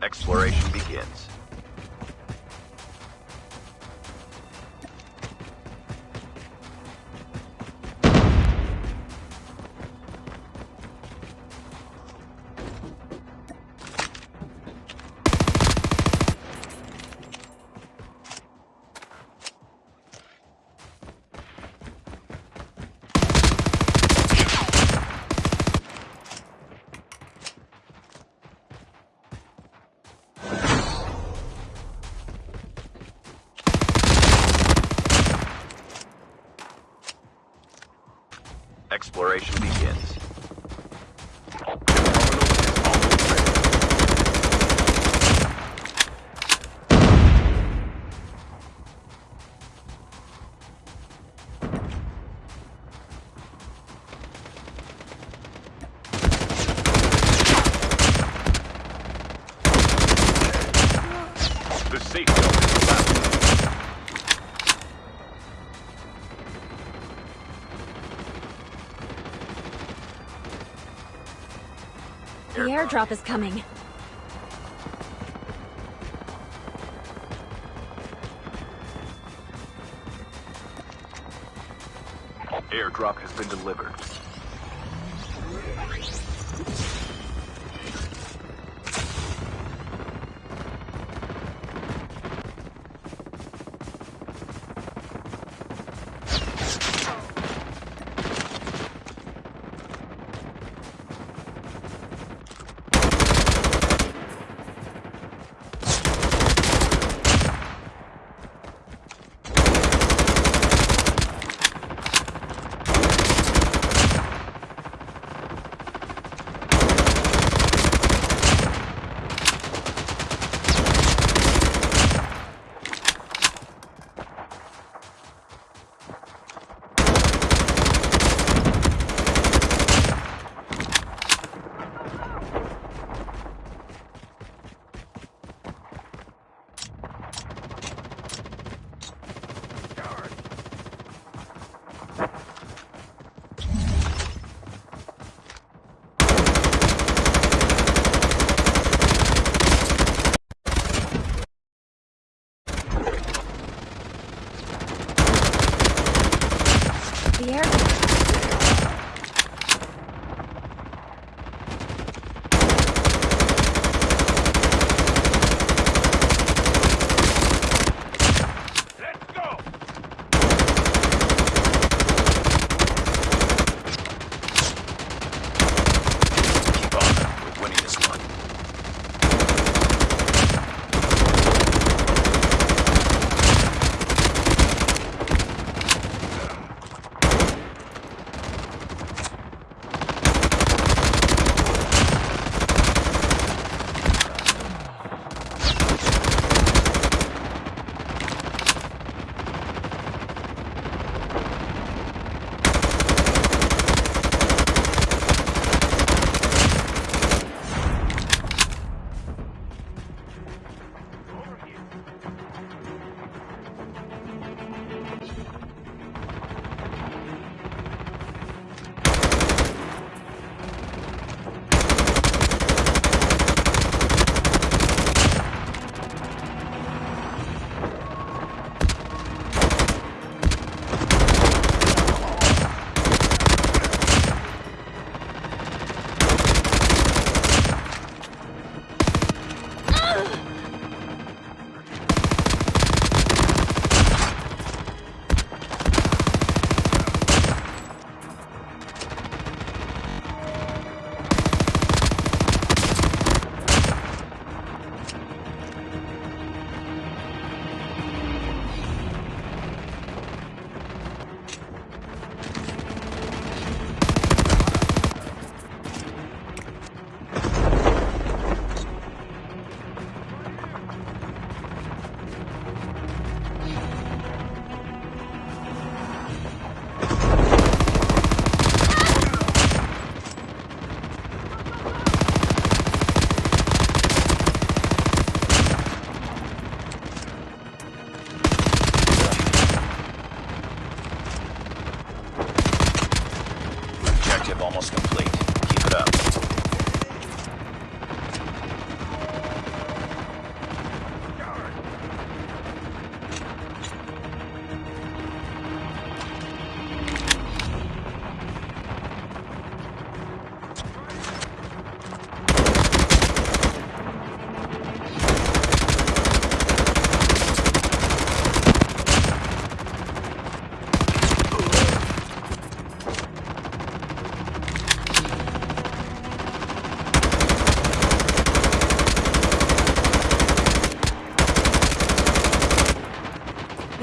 Exploration begins. Exploration begins. The safe The airdrop is coming. Airdrop has been delivered. The airdrop.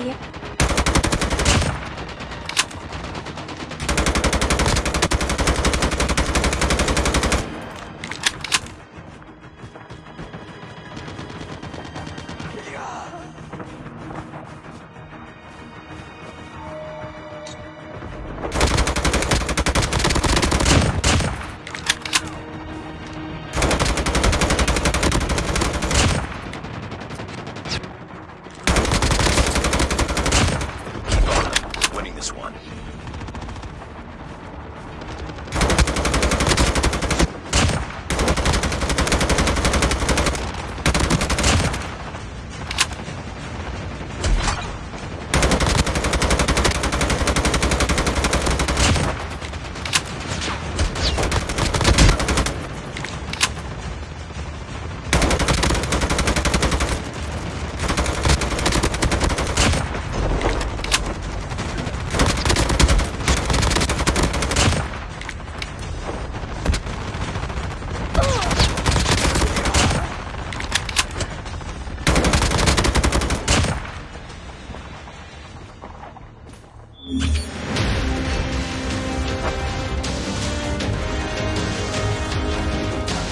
Привет.